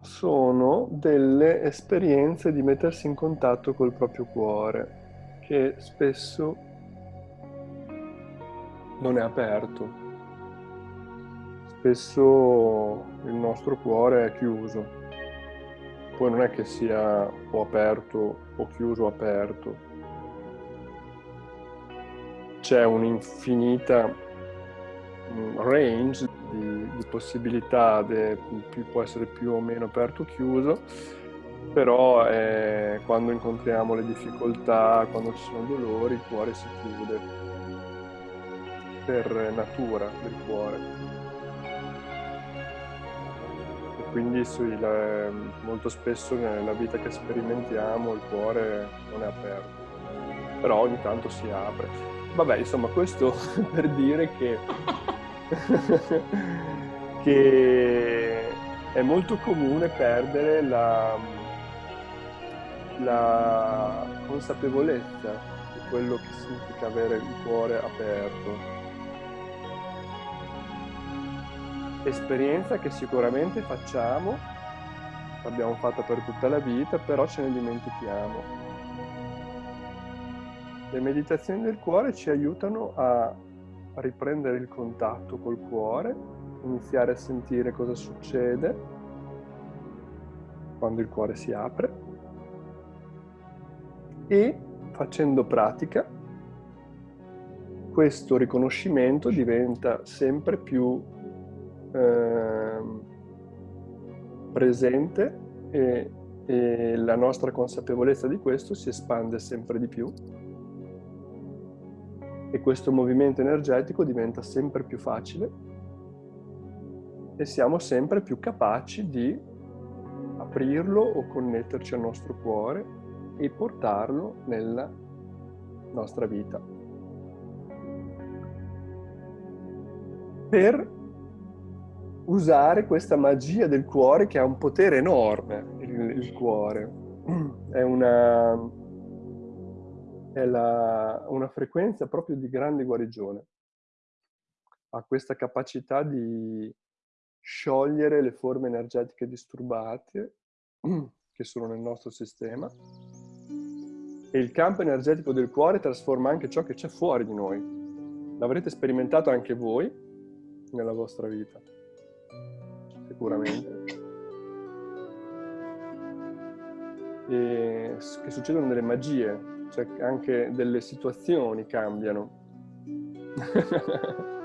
sono delle esperienze di mettersi in contatto col proprio cuore, che spesso non è aperto. Spesso il nostro cuore è chiuso. Poi non è che sia o aperto o chiuso o aperto. C'è un'infinita range di, di possibilità, de, può essere più o meno aperto o chiuso, però eh, quando incontriamo le difficoltà, quando ci sono dolori, il cuore si chiude per natura del cuore. E quindi sì, la, molto spesso nella vita che sperimentiamo il cuore non è aperto, però ogni tanto si apre. Vabbè, insomma, questo per dire che che è molto comune perdere la, la consapevolezza di quello che significa avere il cuore aperto. Esperienza che sicuramente facciamo, l'abbiamo fatta per tutta la vita, però ce ne dimentichiamo. Le meditazioni del cuore ci aiutano a riprendere il contatto col cuore, iniziare a sentire cosa succede quando il cuore si apre e facendo pratica questo riconoscimento diventa sempre più eh, presente e, e la nostra consapevolezza di questo si espande sempre di più e questo movimento energetico diventa sempre più facile e siamo sempre più capaci di aprirlo o connetterci al nostro cuore e portarlo nella nostra vita. Per usare questa magia del cuore che ha un potere enorme, il, il cuore. È una, è la, una frequenza proprio di grande guarigione. Ha questa capacità di sciogliere le forme energetiche disturbate che sono nel nostro sistema e il campo energetico del cuore trasforma anche ciò che c'è fuori di noi. L'avrete sperimentato anche voi nella vostra vita, sicuramente. E che succedono delle magie cioè anche delle situazioni cambiano.